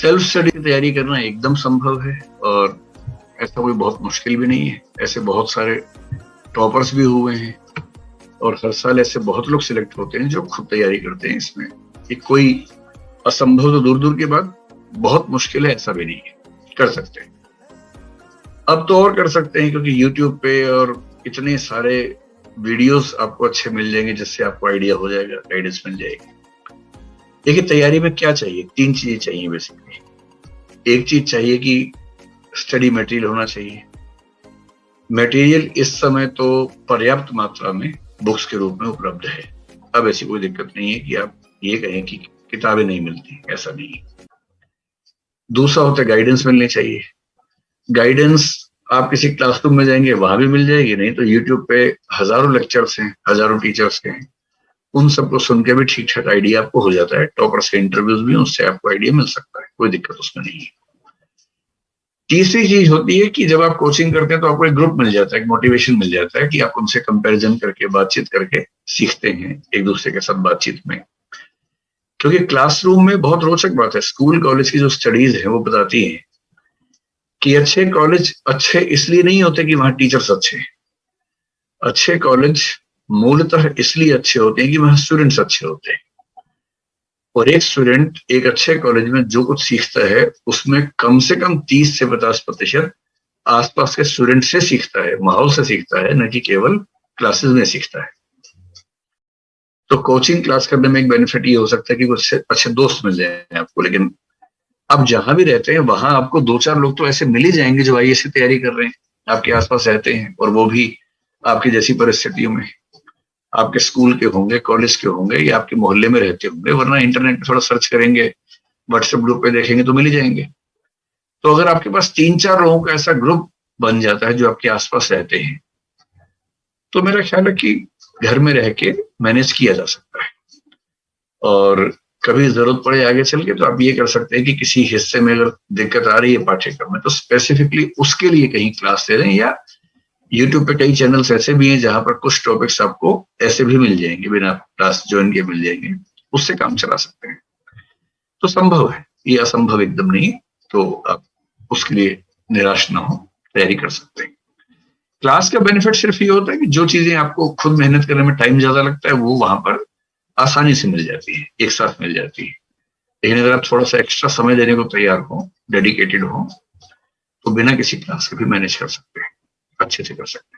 Self study की तैयारी करना एकदम संभव है और ऐसा कोई बहुत मुश्किल भी नहीं है। ऐसे बहुत सारे टॉपर्स भी हुए हैं और हर साल ऐसे बहुत लोग सिलेक्ट होते हैं जो खुद तैयारी करते हैं इसमें। कि कोई असंभव तो दूर दूर के बाद बहुत मुश्किल है, ऐसा भी नहीं है। कर सकते हैं। अब तो और कर सकते हैं क्योंकि यूट्यूब पे और इतने सारे वीडियोस आपको अच्छे मिल जाएँगे जिससे आपको आइडिया हो जाएगा गाइडेंस मिल जाएगी। देखिए, तैयारी में क्या चाहिए? तीन चीज़ें चाहिए बेसिकली एक चीज़ चाहिए कि स्टडी मटेरियल होना चाहिए। मटेरियल इस समय तो पर्याप्त मात्रा में बुक्स के रूप में उपलब्ध है। अब ऐसी कोई दिक्कत नहीं है कि आप ये कहें कि किताबें नहीं मिलती, ऐसा नहीं दूसरा होता है गाइडेंस मिलनी चाहिए। गाइडेंस आप किसी क्लासरूम में जाएँगे, वहाँ भी मिल जाएगी, नहीं तो यूट्यूब पे हज़ारों लेक्चर्स हैं, हज़ारों टीचर्स के हैं। उन सबको सुन के भी ठीक ठाक आइडिया आपको हो जाता है। टॉपर से इंटरव्यूज़ भी उससे आपको आइडिया मिल सकता है। कोई दिक्कत उसमें नहीं है। तीसरी चीज़ होती है कि जब आप कोचिंग करते हैं तो आपको एक ग्रुप मिल जाता है, एक मोटिवेशन मिल जाता है कि आप उनसे कंपैरिजन करके, बातचीत करके सीखते हैं एक दूसरे के साथ बातचीत में। क्योंकि क्लासरूम में बहुत रोचक बात है। स्कूल कॉलेज की जो स्टडीज़ है, वो बताती है कि अच्छे कॉलेज अच्छे इसलिए नहीं होते कि वहाँ टीचर्स अच्छे हैं। अच्छे कॉलेज मूलतः इसलिए अच्छे होते हैं कि वहाँ स्टूडेंट्स अच्छे होते हैं। और एक स्टूडेंट एक अच्छे कॉलेज में जो कुछ सीखता है, उसमें कम से कम 30 से 50 प्रतिशत आसपास के स्टूडेंट से सीखता है, माहौल से सीखता है, न कि केवल क्लासेस में सीखता है। तो कोचिंग क्लास करने में एक बेनिफिट ये हो सकता है कि कुछ अच्छे दोस्त मिल जाए आपको, लेकिन आप जहाँ भी रहते हैं, वहाँ आपको दो चार लोग तो ऐसे मिल ही जाएँगे जो आई की तैयारी कर रहे हैं, आपके आसपास रहते हैं और वो भी आपकी जैसी परिस्थितियों में। आपके स्कूल के होंगे, कॉलेज के होंगे, या आपके मोहल्ले में रहते होंगे, वरना इंटरनेट पे थोड़ा सर्च करेंगे व्हाट्सएप ग्रुप पे देखेंगे तो मिल ही जाएँगे। तो अगर आपके पास तीन चार लोगों का ऐसा ग्रुप बन जाता है जो आपके आसपास रहते हैं तो मेरा ख्याल है कि घर में रह के मैनेज किया जा सकता है। और कभी ज़रूरत पड़े आगे चल के तो आप ये कर सकते हैं कि किसी हिस्से में अगर दिक्कत आ रही है पाठ्यक्रम में तो स्पेसिफिकली उसके लिए कहीं क्लास ले रहे हैं या यूट्यूब पे कई चैनल्स ऐसे भी हैं जहाँ पर कुछ टॉपिक्स आपको ऐसे भी मिल जाएँगे, बिना क्लास ज्वाइन के मिल जाएँगे, उससे काम चला सकते हैं। तो संभव है, ये असंभव एकदम नहीं तो आप उसके लिए निराश ना हो, तैयारी कर सकते हैं। क्लास का बेनिफिट सिर्फ़ ये होता है कि जो चीज़ें आपको खुद मेहनत करने में टाइम ज़्यादा लगता है, वो वहाँ पर आसानी से मिल जाती है, एक साथ मिल जाती है। लेकिन अगर आप थोड़ा सा एक्स्ट्रा समय देने को तैयार हो डेडिकेटेड हो तो बिना किसी क्लास के भी मैनेज कर सकते हैं। अच्छे से कर सकते हैं